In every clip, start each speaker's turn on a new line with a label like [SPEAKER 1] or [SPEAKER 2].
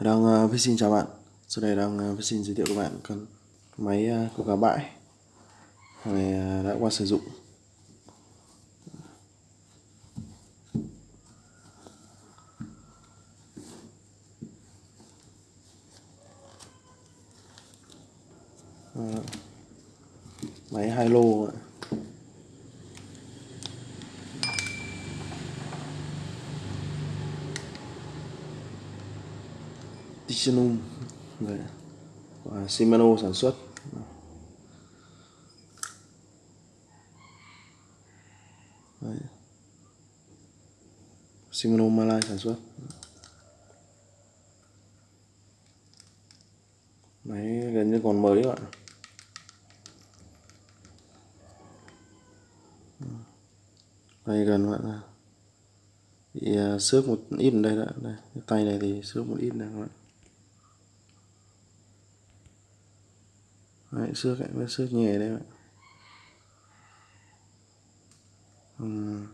[SPEAKER 1] đang uh, xin chào bạn. Sau đây đang uh, xin giới thiệu các bạn con máy uh, của cá bãi này uh, đã qua sử dụng. Uh, máy hai lô Tichenum và Shimano sản xuất. Đấy. Shimano Malai sản xuất. Máy gần như còn mới các bạn đây, gần bạn bị thì à, xước một ít ở đây đã đây tay này thì xước một ít này các bạn Đấy, xước ấy, xước nhẹ đấy bạn. Ừ.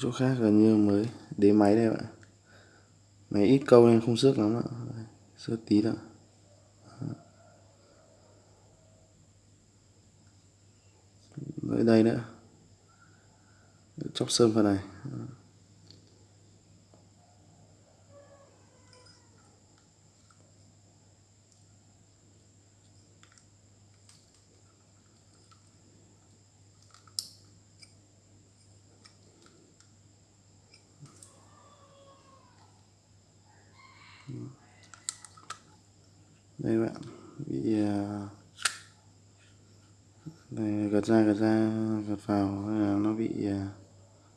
[SPEAKER 1] chỗ khác gần như mới đế máy đây bạn. Máy ít câu nên không xước lắm ạ. Xước tí thôi. Ở đây nữa. Chóc sơn phần này. Đây bạn bị à, đây, gật ra gật ra gật vào nó bị à,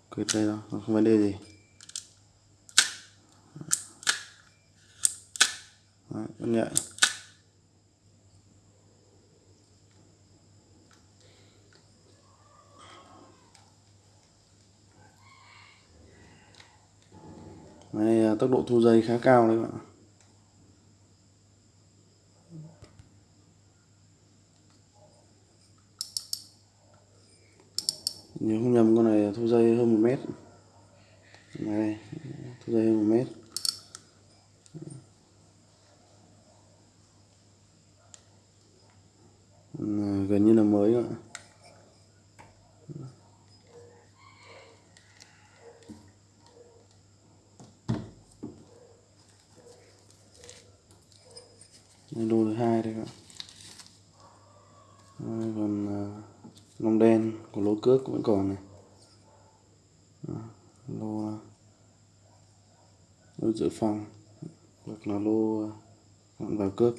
[SPEAKER 1] quệt đây đó không vấn đề gì. Đấy, vẫn nhận. Đây, à, tốc độ thu dây khá cao đấy bạn nếu không nhầm con này thu dây hơn một mét. Này thu dây hơn một mét. Gần như là mới ạ. Lô thứ hai đây các bạn còn uh, lông đen của lô cước vẫn còn này. Lô à, lô dự phòng hoặc là lô à, gọn vào cước.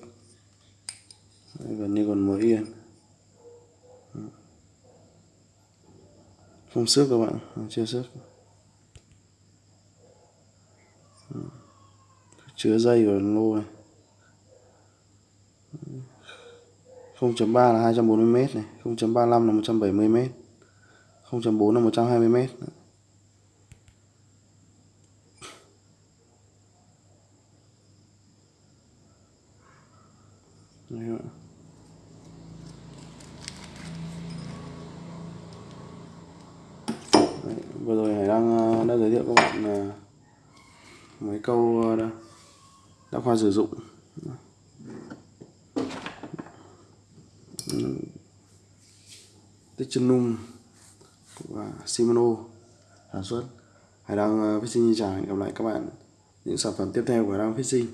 [SPEAKER 1] Đấy, gần như còn mới yên. Không xước các bạn à, chưa xước. Chứa dây của lô này. 0.3 là 240 m này 0.35 là 170 m 0.4 là 120 m Đấy Đấy, vừa rồi Hải đang ờ, đã giới thiệu các bạn ờ, mấy câu ờ, đã, khoa sử dụng. Technum và Shimano sản xuất. Hải Đăng ờ, Fishing chào hẹn gặp lại các bạn những sản phẩm tiếp theo của Hải Đăng Fishing.